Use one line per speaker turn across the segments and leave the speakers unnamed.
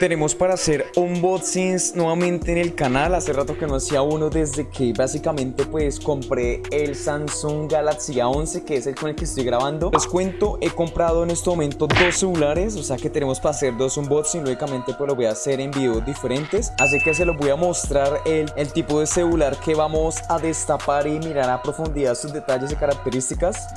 tenemos para hacer unboxings nuevamente en el canal. Hace rato que no hacía uno desde que básicamente pues compré el Samsung Galaxy A11 que es el con el que estoy grabando. Les cuento, he comprado en este momento dos celulares O sea que tenemos para hacer dos unboxings. Lógicamente pues lo voy a hacer en videos diferentes. Así que se los voy a mostrar el, el tipo de celular que vamos a destapar y mirar a profundidad sus detalles y características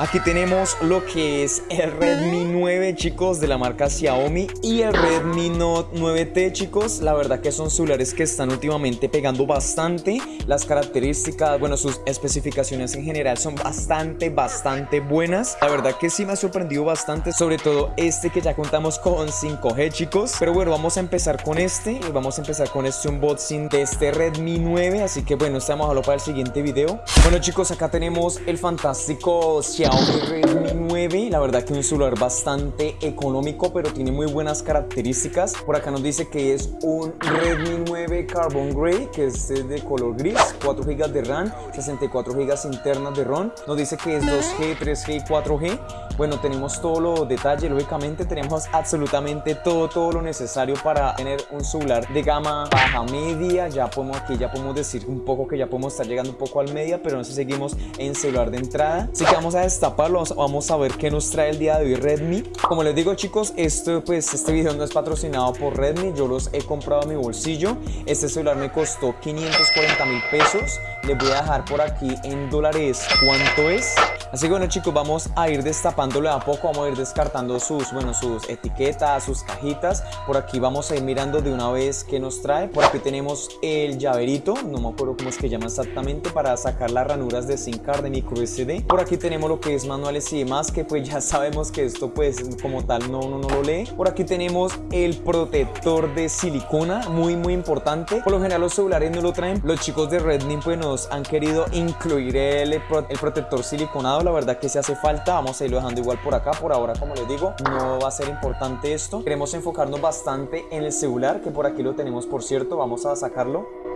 Aquí tenemos lo que es el Redmi 9 chicos de la marca Xiaomi y el Redmi Note 9T chicos. La verdad que son celulares que están últimamente pegando bastante. Las características, bueno sus especificaciones en general son bastante bastante buenas. La verdad que sí me ha sorprendido bastante sobre todo este que ya contamos con 5G chicos. Pero bueno vamos a empezar con este. Vamos a empezar con este unboxing de este Redmi 9 Así que bueno estamos a dejarlo para el siguiente video. Bueno chicos acá tenemos el fantástico Xiaomi Xiaomi Redmi 9 La verdad que un celular bastante económico pero tiene muy buenas características. Por acá nos dice que es un Redmi 9 Carbon Grey que es de color gris 4 GB de RAM, 64 GB internas de ROM. Nos dice que es 2G, 3G y 4G Bueno, tenemos todos los detalles Lógicamente tenemos absolutamente todo, todo lo necesario para tener un celular de gama baja media. Ya podemos, aquí ya podemos decir un poco que ya podemos estar llegando un poco al media Pero no sé, seguimos en celular de entrada. Así que vamos a destaparlo, vamos a ver qué nos trae el día de hoy Redmi. Como les digo chicos, esto, pues, este video no es patrocinado por Redmi, yo los he comprado a mi bolsillo. Este celular me costó 540 mil pesos, les voy a dejar por aquí en dólares cuánto es. Así que bueno chicos, vamos a ir destapándolo a poco, vamos a ir descartando sus, bueno, sus etiquetas, sus cajitas. Por aquí vamos a ir mirando de una vez qué nos trae. Por aquí tenemos el llaverito, no me acuerdo cómo es que llama exactamente, para sacar las ranuras de SIM card de micro SD. Por aquí tenemos lo que es manuales y demás, que pues ya sabemos que esto pues como tal no, no, no lo lee. Por aquí tenemos el protector de silicona, muy muy importante. Por lo general los celulares no lo traen. Los chicos de Redmi pues nos han querido incluir el, el protector siliconado la verdad que se hace falta, vamos a irlo dejando igual por acá, por ahora como les digo, no va a ser importante esto, queremos enfocarnos bastante en el celular, que por aquí lo tenemos por cierto, vamos a sacarlo.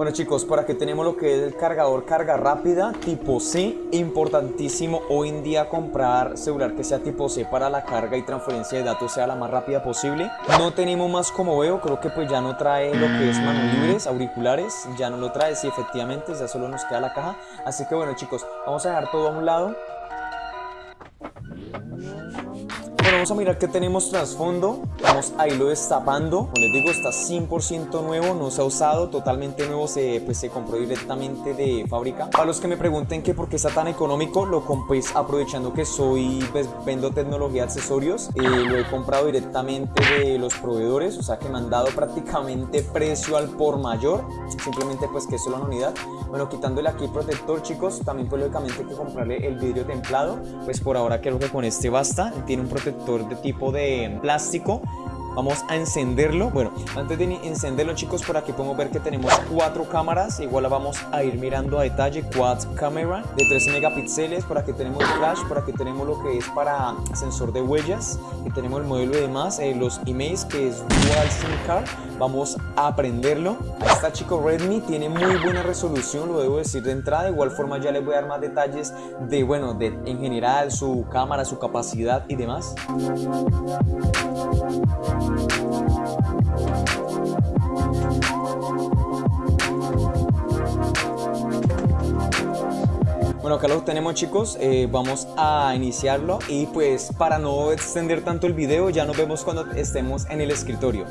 Bueno chicos, por aquí tenemos lo que es el cargador carga rápida tipo C Importantísimo hoy en día comprar celular que sea tipo C para la carga y transferencia de datos sea la más rápida posible. No tenemos más como veo, creo que pues ya no trae lo que es manos libres, auriculares Ya no lo trae, sí efectivamente, ya solo nos queda la caja. Así que bueno chicos, vamos a dejar todo a un lado vamos a mirar que tenemos trasfondo. Vamos a irlo destapando. Como les digo, está 100% nuevo, no se ha usado, totalmente nuevo, se, pues, se compró directamente de fábrica. Para los que me pregunten que por qué está tan económico, lo compré aprovechando que soy, pues, vendo tecnología accesorios. Eh, lo he comprado directamente de los proveedores, o sea que me han dado prácticamente precio al por mayor. Simplemente pues que es solo una unidad. Bueno, quitándole aquí protector, chicos, también pues lógicamente hay que comprarle el vidrio templado. Pues por ahora creo que con este basta. Tiene un protector de tipo de plástico Vamos a encenderlo. Bueno, antes de encenderlo chicos, por aquí podemos ver que tenemos cuatro cámaras. Igual la vamos a ir mirando a detalle. Quad camera de 13 megapíxeles. Por aquí tenemos flash. Por aquí tenemos lo que es para sensor de huellas. Y tenemos el modelo y demás. Eh, los emails que es Dual SIM Card. Vamos a prenderlo. Ahí está chicos, Redmi. Tiene muy buena resolución, lo debo decir de entrada. De igual forma ya les voy a dar más detalles de, bueno, de en general su cámara, su capacidad y demás. Bueno, acá lo tenemos chicos, eh, vamos a iniciarlo. Y pues para no extender tanto el video ya nos vemos cuando estemos en el escritorio.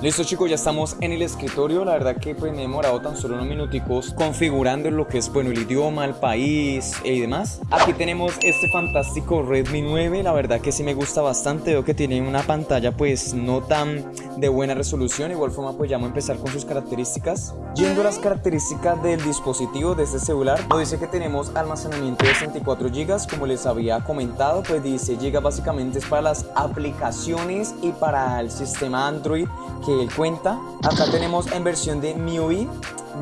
Listo chicos, ya estamos en el escritorio, la verdad que pues me he demorado tan solo unos minuticos configurando lo que es bueno el idioma, el país y demás. Aquí tenemos este fantástico Redmi 9, la verdad que sí me gusta bastante, veo que tiene una pantalla pues no tan de buena resolución, igual forma pues ya vamos a empezar con sus características. Yendo a las características del dispositivo de este celular, nos dice que tenemos almacenamiento de 64 GB, como les había comentado, pues dice GB básicamente es para las aplicaciones y para el sistema Android que él cuenta. Acá tenemos en versión de MIUI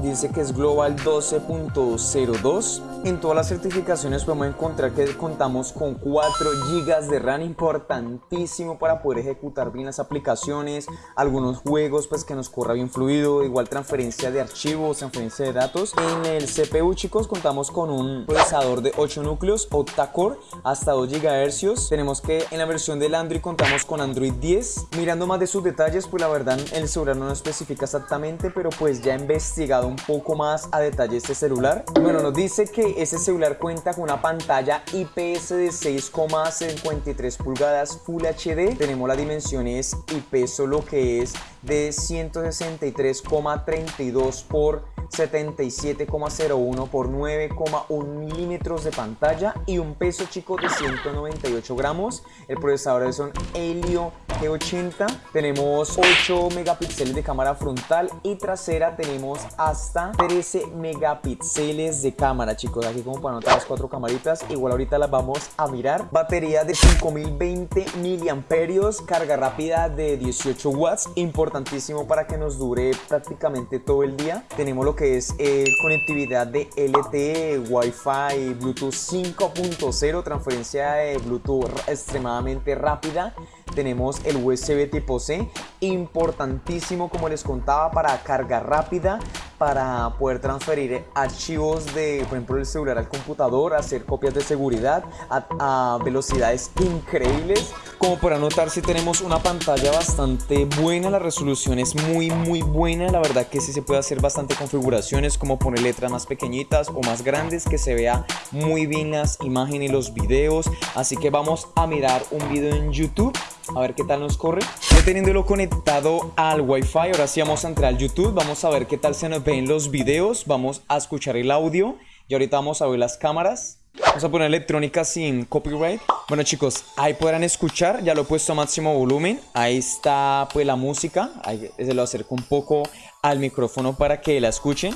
dice que es Global 12.02. En todas las certificaciones podemos encontrar que contamos con 4 GB de RAM, importantísimo para poder ejecutar bien las aplicaciones, algunos juegos pues que nos corra bien fluido, igual transferencia de archivos, transferencia de datos. En el CPU chicos contamos con un procesador de 8 núcleos octa-core hasta 2 GHz. Tenemos que en la versión del Android contamos con Android 10. Mirando más de sus detalles pues la verdad el celular no especifica exactamente pero pues ya he investigado un poco más a detalle este celular. Bueno nos dice que ese celular cuenta con una pantalla IPS de 6,53 pulgadas Full HD. Tenemos las dimensiones y peso lo que es de 163,32 por 77,01 por 9,1 milímetros de pantalla y un peso chico de 198 gramos. El procesador es un Helio G80. Tenemos 8 megapíxeles de cámara frontal y trasera tenemos hasta 13 megapíxeles de cámara chicos. Aquí como para notar las cuatro camaritas. Igual ahorita las vamos a mirar. Batería de 5020 miliamperios. Carga rápida de 18 watts. Importantísimo para que nos dure prácticamente todo el día. Tenemos lo que es eh, conectividad de LTE, Wi-Fi, Bluetooth 5.0, transferencia de Bluetooth extremadamente rápida. Tenemos el USB tipo C, importantísimo como les contaba para carga rápida, para poder transferir archivos de, por ejemplo, el celular al computador, hacer copias de seguridad a, velocidades increíbles. Como para notar, si tenemos una pantalla bastante buena, la resolución es muy, muy buena. La verdad que sí se puede hacer bastante configuraciones, como poner letras más pequeñitas o más grandes, que se vea muy bien las imágenes y los videos. Así que vamos a mirar un video en YouTube a ver qué tal nos corre. Teniéndolo conectado al Wi-Fi, ahora sí vamos a entrar al YouTube, vamos a ver qué tal se nos ven los videos, vamos a escuchar el audio y ahorita vamos a ver las cámaras. Vamos a poner electrónica sin copyright. Bueno chicos, ahí podrán escuchar, ya lo he puesto a máximo volumen. Ahí está pues la música, ahí se lo acerco un poco al micrófono para que la escuchen.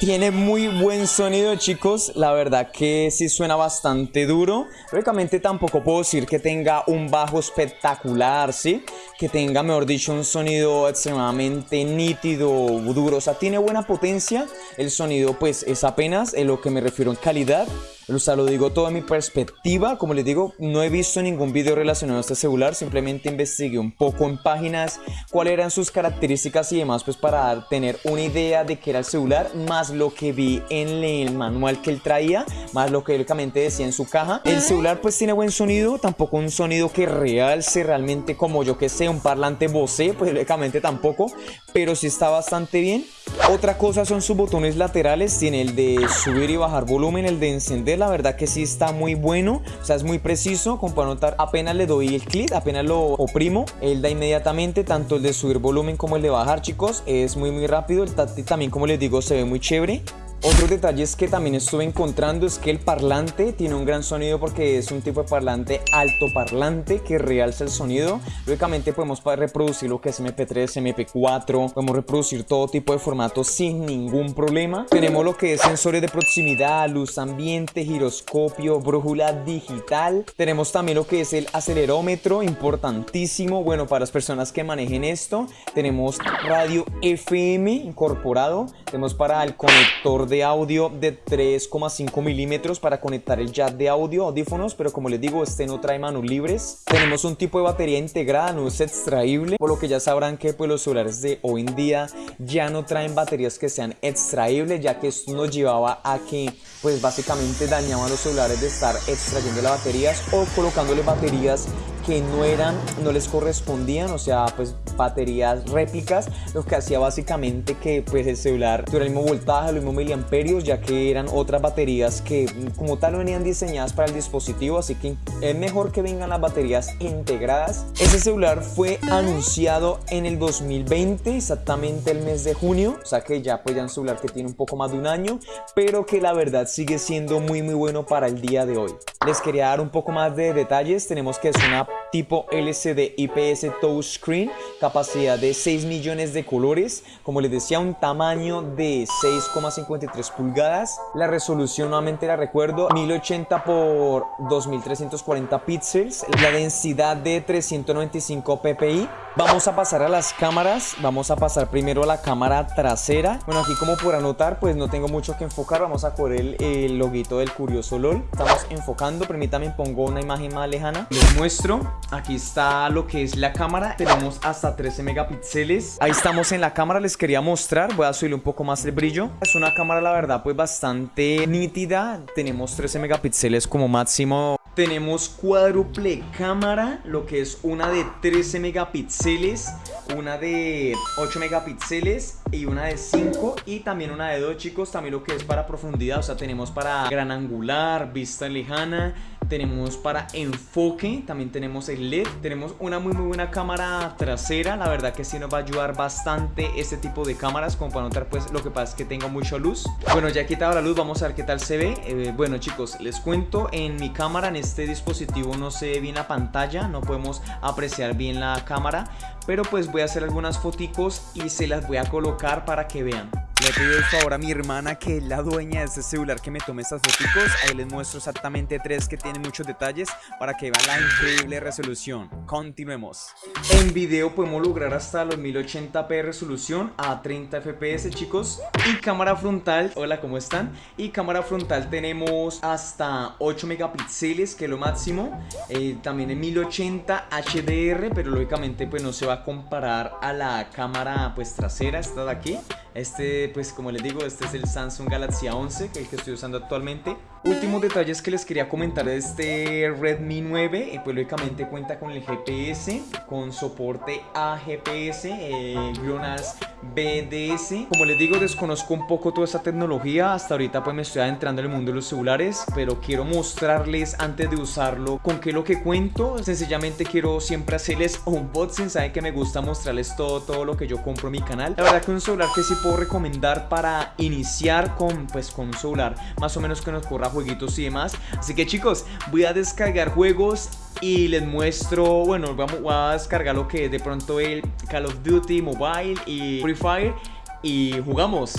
Tiene muy buen sonido chicos, la verdad que sí suena bastante duro. Lógicamente tampoco puedo decir que tenga un bajo espectacular, ¿sí? Que tenga, mejor dicho, un sonido extremadamente nítido, duro. O sea, tiene buena potencia, el sonido pues es apenas en lo que me refiero en calidad o sea, lo digo todo en mi perspectiva, como les digo, no he visto ningún video relacionado a este celular, simplemente investigué un poco en páginas cuáles eran sus características y demás, pues para tener una idea de qué era el celular, más lo que vi en el manual que él traía, más lo que lógicamente decía en su caja. El celular pues tiene buen sonido, tampoco un sonido que realce realmente como yo que sé, un parlante Bose, pues lógicamente tampoco, pero sí está bastante bien. Otra cosa son sus botones laterales, tiene el de subir y bajar volumen, el de encender, la verdad que sí está muy bueno, o sea es muy preciso, como para notar, apenas le doy el clic, apenas lo oprimo, él da inmediatamente tanto el de subir volumen como el de bajar chicos, es muy muy rápido, el táctil también como les digo se ve muy chévere. Otros detalles que también estuve encontrando es que el parlante tiene un gran sonido porque es un tipo de parlante altoparlante que realza el sonido. Lógicamente podemos reproducir lo que es MP3, MP4, podemos reproducir todo tipo de formatos sin ningún problema. Tenemos lo que es sensores de proximidad, luz ambiente, giroscopio, brújula digital. Tenemos también lo que es el acelerómetro, importantísimo, bueno para las personas que manejen esto. Tenemos radio FM incorporado, tenemos para el conector de audio de 3,5 milímetros para conectar el jack de audio, audífonos, pero como les digo, este no trae manos libres. Tenemos un tipo de batería integrada, no es extraíble, por lo que ya sabrán que pues, los celulares de hoy en día ya no traen baterías que sean extraíbles, ya que esto nos llevaba a que pues básicamente dañaban los celulares de estar extrayendo las baterías o colocándole baterías que no eran, no les correspondían, o sea, pues baterías réplicas, lo que hacía básicamente que pues el celular tuviera el mismo voltaje, los mismos miliamperios, ya que eran otras baterías que como tal no venían diseñadas para el dispositivo, así que es mejor que vengan las baterías integradas. Ese celular fue anunciado en el 2020, exactamente el mes de junio, o sea que ya pues ya un celular que tiene un poco más de un año, pero que la verdad sigue siendo muy muy bueno para el día de hoy. Les quería dar un poco más de detalles, tenemos que es una tipo LCD IPS touchscreen, capacidad de 6 millones de colores, como les decía un tamaño de 6,53 pulgadas, la resolución nuevamente la recuerdo 1080 por 2340 píxeles, la densidad de 395 ppi, vamos a pasar a las cámaras, vamos a pasar primero a la cámara trasera, bueno aquí como por anotar pues no tengo mucho que enfocar, vamos a coger el, el loguito del curioso LOL, estamos enfocando, permítanme pongo una imagen más lejana, les muestro Aquí está lo que es la cámara. Tenemos hasta 13 megapíxeles. Ahí estamos en la cámara. Les quería mostrar. Voy a subirle un poco más el brillo. Es una cámara, la verdad, pues bastante nítida. Tenemos 13 megapíxeles como máximo tenemos cuádruple cámara, lo que es una de 13 megapíxeles, una de 8 megapíxeles y una de 5 y también una de 2 chicos, también lo que es para profundidad, o sea tenemos para gran angular, vista lejana, tenemos para enfoque, también tenemos el LED, tenemos una muy muy buena cámara trasera, la verdad que sí nos va a ayudar bastante este tipo de cámaras, como para notar pues lo que pasa es que tengo mucha luz. Bueno ya he quitado la luz, vamos a ver qué tal se ve, eh, bueno chicos, les cuento, en mi cámara en este dispositivo no se ve bien la pantalla, no podemos apreciar bien la cámara, pero pues voy a hacer algunas foticos y se las voy a colocar para que vean. Le pido el favor a mi hermana que es la dueña de este celular que me tome estas fotos. Ahí les muestro exactamente tres que tienen muchos detalles para que vean la increíble resolución. Continuemos. En video podemos lograr hasta los 1080p resolución a 30 fps chicos. Y cámara frontal, hola ¿cómo están? Y cámara frontal tenemos hasta 8 megapíxeles que es lo máximo. Eh, también en 1080 HDR pero lógicamente pues no se va a comparar a la cámara pues trasera, esta de aquí. Este, pues como les digo, este es el Samsung Galaxy A11, que el que estoy usando actualmente. Últimos detalles que les quería comentar de este Redmi 9, eh, pues lógicamente cuenta con el GPS, con soporte a GPS, eh, GLONASS BDS. Como les digo, desconozco un poco toda esta tecnología, hasta ahorita pues me estoy adentrando en el mundo de los celulares, pero quiero mostrarles antes de usarlo con qué lo que cuento. Sencillamente quiero siempre hacerles unboxing, saben que me gusta mostrarles todo, todo lo que yo compro en mi canal. La verdad que un celular que sí puedo recomendar para iniciar con, pues, con un celular más o menos que nos corra jueguitos y demás. Así que chicos, voy a descargar juegos y les muestro, bueno, vamos a descargar lo que de pronto el Call of Duty Mobile y Free Fire y jugamos.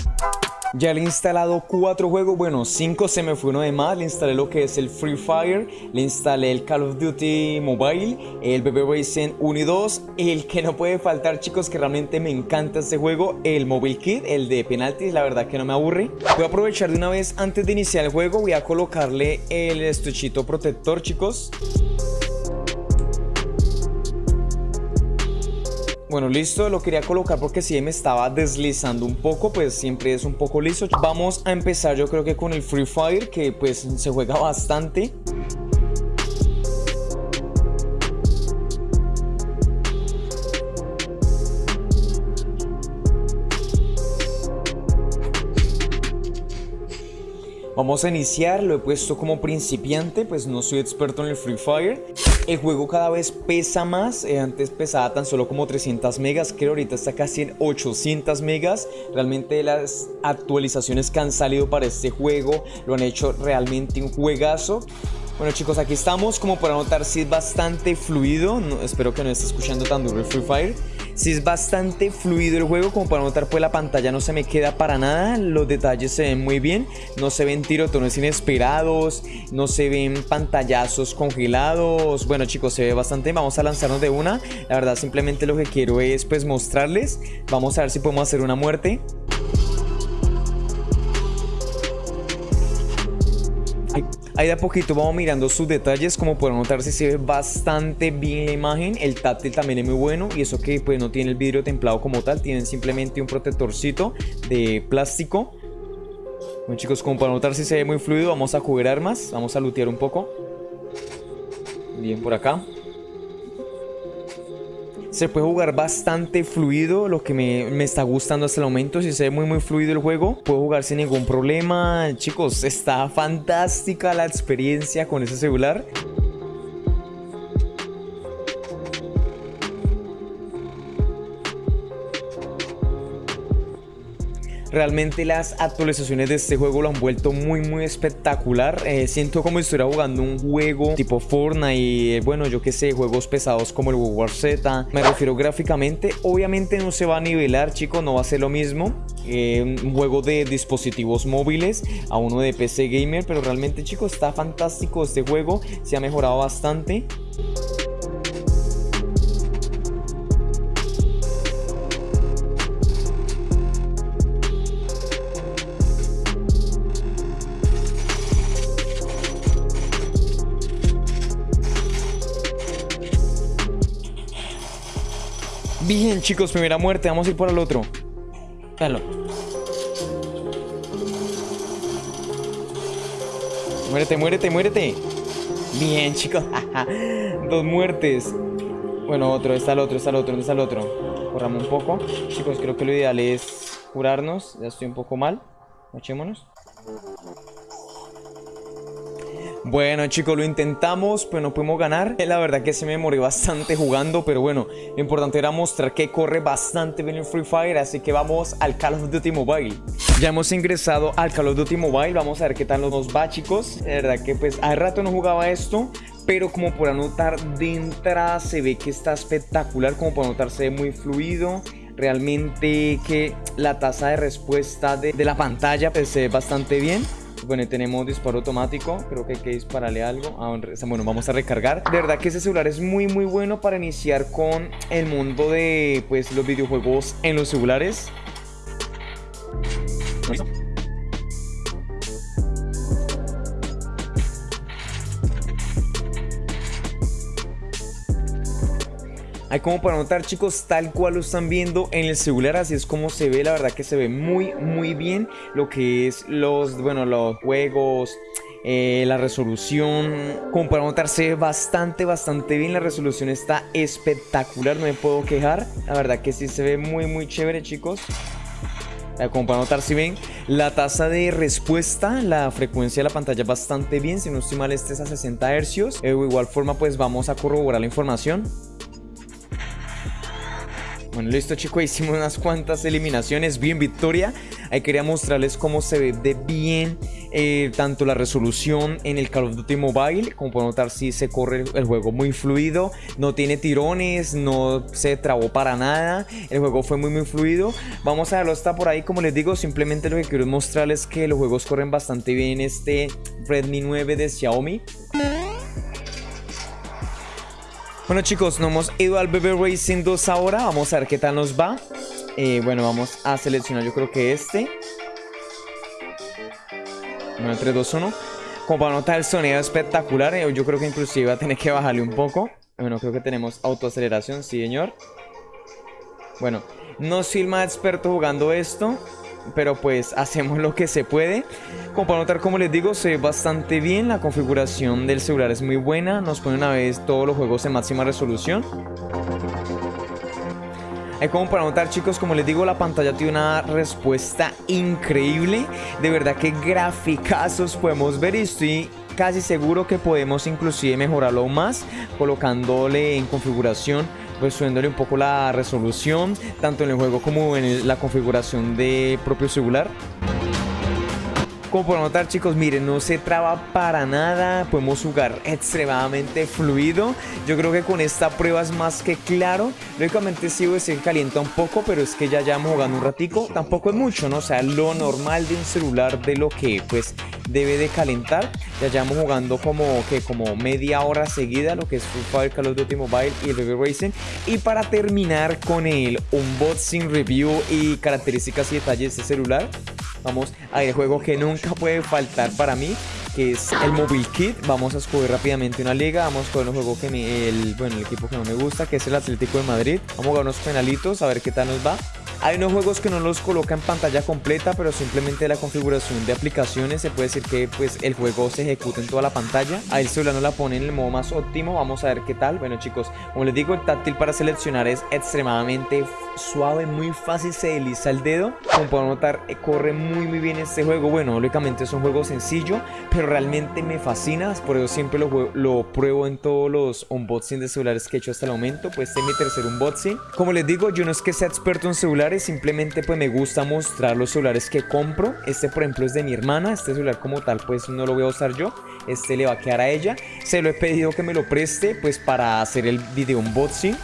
Ya le he instalado cuatro juegos, bueno, cinco se me fue uno de más. Le instalé lo que es el Free Fire, le instalé el Call of Duty Mobile, el BB Racing 1 y 2. El que no puede faltar, chicos, que realmente me encanta este juego, el Mobile Kit, el de penaltis, la verdad que no me aburre. Voy a aprovechar de una vez, antes de iniciar el juego, voy a colocarle el estuchito protector, chicos. Bueno, listo, lo quería colocar porque si me estaba deslizando un poco, pues siempre es un poco liso. Vamos a empezar yo creo que con el Free Fire, que pues se juega bastante. Vamos a iniciar, lo he puesto como principiante, pues no soy experto en el Free Fire. El juego cada vez pesa más, eh, antes pesaba tan solo como 300 megas, creo ahorita está casi en 800 megas. Realmente las actualizaciones que han salido para este juego lo han hecho realmente un juegazo. Bueno chicos, aquí estamos, como para notar si es bastante fluido, espero que no esté escuchando tan duro el Free Fire. Si es bastante fluido el juego, como para notar pues la pantalla no se me queda para nada, los detalles se ven muy bien, no se ven tirotones inesperados, no se ven pantallazos congelados, bueno chicos se ve bastante, vamos a lanzarnos de una, la verdad simplemente lo que quiero es pues mostrarles, vamos a ver si podemos hacer una muerte. Ahí de a poquito vamos mirando sus detalles, como pueden notar se ve bastante bien la imagen, el táctil también es muy bueno y eso que pues no tiene el vidrio templado como tal, tienen simplemente un protectorcito de plástico. Bueno chicos, como para notar si se ve muy fluido, vamos a jugar armas, vamos a lootear un poco. Bien por acá. Se puede jugar bastante fluido, lo que me, me, está gustando hasta el momento. Si se ve muy muy fluido el juego, puedo jugar sin ningún problema. Chicos, está fantástica la experiencia con ese celular. Realmente las actualizaciones de este juego lo han vuelto muy muy espectacular. Eh, siento como si estuviera jugando un juego tipo Fortnite, y, bueno, yo que sé, juegos pesados como el War Z. Me refiero gráficamente, obviamente no se va a nivelar, chicos, no va a ser lo mismo. Eh, un juego de dispositivos móviles a uno de PC Gamer, pero realmente, chicos, está fantástico este juego, se ha mejorado bastante. Bien, chicos, primera muerte. Vamos a ir por el otro. Dalo. Muérete, muérete, muérete. Bien, chicos. Dos muertes. Bueno, otro. Está el otro, está el otro. ¿Dónde está el otro? Corramos un poco. Chicos, creo que lo ideal es curarnos. Ya estoy un poco mal. Echémonos. Bueno chicos, lo intentamos, pero no pudimos ganar. La verdad que se me morí bastante jugando, pero bueno, lo importante era mostrar que corre bastante bien el Free Fire, así que vamos al Call of Duty Mobile. Ya hemos ingresado al Call of Duty Mobile, vamos a ver qué tal nos va chicos. La verdad que pues hace rato no jugaba esto, pero como por anotar de entrada se ve que está espectacular, como por anotar se ve muy fluido realmente que la tasa de respuesta de, de la pantalla pues se ve bastante bien bueno, tenemos disparo automático. Creo que hay que dispararle algo. Ah, bueno, vamos a recargar. De verdad que ese celular es muy, muy bueno para iniciar con el mundo de pues, los videojuegos en los celulares. Hay como para notar chicos tal cual lo están viendo en el celular así es como se ve la verdad que se ve muy muy bien lo que es los bueno los juegos eh, la resolución como para notar se ve bastante bastante bien la resolución está espectacular no me puedo quejar la verdad que sí se ve muy muy chévere chicos. Eh, como para notar si ven la tasa de respuesta la frecuencia de la pantalla bastante bien si no estoy mal este es a 60 Hz eh, de igual forma pues vamos a corroborar la información bueno, listo chicos, hicimos unas cuantas eliminaciones, bien victoria. Ahí quería mostrarles cómo se ve de bien eh, tanto la resolución en el Call of Duty Mobile. Como pueden notar, sí se corre el, juego muy fluido, no tiene tirones, no se trabó para nada. El juego fue muy muy fluido. Vamos a verlo hasta por ahí, como les digo, simplemente lo que quiero es mostrarles que los juegos corren bastante bien este Redmi 9 de Xiaomi. Bueno chicos, nos hemos ido al BB Racing 2 ahora. Vamos a ver qué tal nos va. Eh, bueno, vamos a seleccionar yo creo que este. Bueno, 3, 2, 1. Como para notar el sonido espectacular. Eh, yo creo que inclusive va a tener que bajarle un poco. Bueno, creo que tenemos autoaceleración, sí señor. Bueno, no soy el más experto jugando esto pero pues hacemos lo que se puede. Como para notar, como les digo, se ve bastante bien, la configuración del celular es muy buena, nos pone una vez todos los juegos en máxima resolución. Es como para notar chicos, como les digo, la pantalla tiene una respuesta increíble. De verdad que graficazos podemos ver y estoy casi seguro que podemos inclusive mejorarlo más colocándole en configuración pues subiéndole un poco la resolución tanto en el juego como en la configuración de propio celular como por notar chicos, miren, no se traba para nada, podemos jugar extremadamente fluido. Yo creo que con esta prueba es más que claro. Lógicamente sí se calienta un poco, pero es que ya llevamos jugando un ratico. Tampoco es mucho, ¿no? O sea, lo normal de un celular de lo que pues debe de calentar. Ya llevamos jugando como que como media hora seguida lo que es Free Fire, Call of Duty Mobile y BB Racing. Y para terminar con el unboxing, review y características y detalles de este celular, vamos al juego que nunca puede faltar para mí que es el Mobile Kit. Vamos a escoger rápidamente una liga. Vamos a escoger un juego que me, el, bueno, el equipo que no me gusta, que es el Atlético de Madrid. Vamos a jugar unos penalitos, a ver qué tal nos va. Hay unos juegos que no los coloca en pantalla completa, pero simplemente la configuración de aplicaciones se puede decir que pues el juego se ejecuta en toda la pantalla. Ahí el celular no la pone en el modo más óptimo, vamos a ver qué tal. Bueno chicos, como les digo, el táctil para seleccionar es extremadamente suave, muy fácil, se desliza el dedo. Como pueden notar, eh, corre muy muy bien este juego. Bueno, lógicamente es un juego sencillo, pero realmente me fascina, por eso siempre lo, lo pruebo en todos los unboxing de celulares que he hecho hasta el momento. Pues este es mi tercer unboxing. Como les digo, yo no es que sea experto en simplemente pues me gusta mostrar los celulares que compro. Este por ejemplo es de mi hermana, este celular como tal pues no lo voy a usar yo. Este le va a quedar a ella. Se lo he pedido que me lo preste pues para hacer el video unboxing.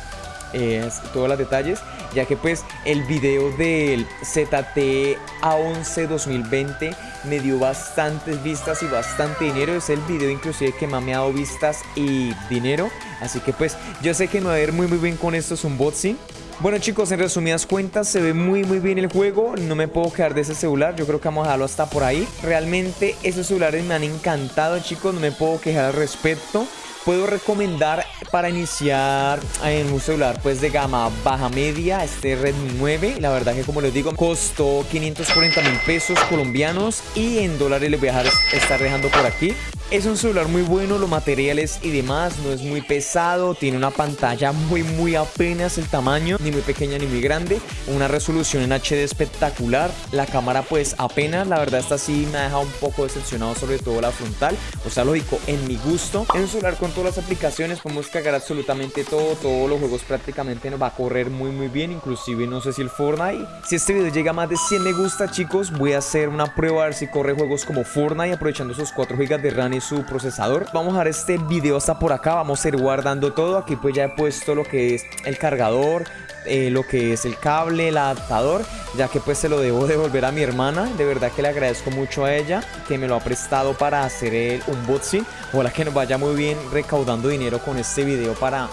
Eh, todos los detalles ya que pues el video del ZT A11 2020 me dio bastantes vistas y bastante dinero, es el video inclusive que más me ha dado vistas y dinero, así que pues yo sé que no va a ir muy muy bien con estos unboxing, bueno chicos, en resumidas cuentas se ve muy muy bien el juego, no me puedo quedar de ese celular, yo creo que vamos a dejarlo hasta por ahí. Realmente esos celulares me han encantado chicos, no me puedo quejar al respecto. Puedo recomendar para iniciar en un celular pues de gama baja media este Redmi 9 la verdad que como les digo costó 540 mil pesos colombianos y en dólares les voy a dejar estar dejando por aquí es un celular muy bueno, los materiales y demás, no es muy pesado, tiene una pantalla muy muy apenas el tamaño, ni muy pequeña ni muy grande, una resolución en HD espectacular, la cámara pues apenas, la verdad esta sí me ha dejado un poco decepcionado sobre todo la frontal, o sea lógico, en mi gusto, es un celular con todas las aplicaciones, podemos cargar absolutamente todo, todos los juegos prácticamente nos va a correr muy muy bien, inclusive no sé si el Fortnite, si este video llega a más de 100 me gusta chicos, voy a hacer una prueba a ver si corre juegos como Fortnite aprovechando esos 4 GB de RAM su procesador. Vamos a dejar este video hasta por acá, vamos a ir guardando todo. Aquí pues ya he puesto lo que es el cargador, eh, lo que es el cable, el adaptador, ya que pues se lo debo devolver a mi hermana. De verdad que le agradezco mucho a ella que me lo ha prestado para hacer el unboxing. Ojalá que nos vaya muy bien recaudando dinero con este video para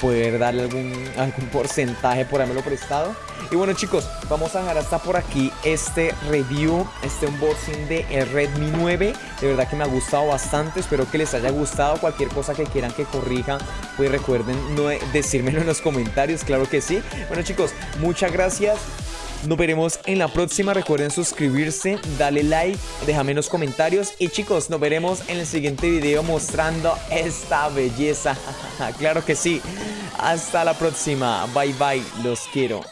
poder darle algún, algún porcentaje por haberlo prestado. Y bueno chicos, vamos a dejar hasta por aquí este review, este unboxing de el Redmi 9. De verdad que me ha gustado bastante, espero que les haya gustado. Cualquier cosa que quieran que corrija, pues recuerden no decírmelo en los comentarios, claro que sí. Bueno chicos, muchas gracias. Nos veremos en la próxima. Recuerden suscribirse, dale like, déjame los comentarios. Y chicos, nos veremos en el siguiente video mostrando esta belleza. claro que sí. Hasta la próxima. Bye bye. Los quiero.